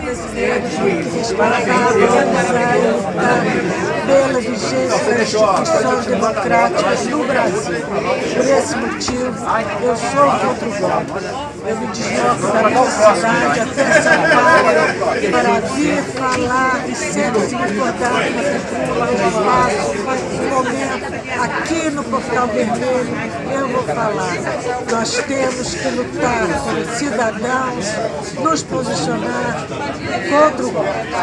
respeitaram, organizaram, lutaram pela vigência das instituições democráticas no Brasil. Por esse motivo, eu sou contra o golpe. Eu me desloco da minha cidade até São Paulo para vir falar e sempre se recordar com a população, no momento, aqui no Portal Vermelho, eu vou falar. Nós temos que lutar como cidadãos, nos posicionar contra o golpe.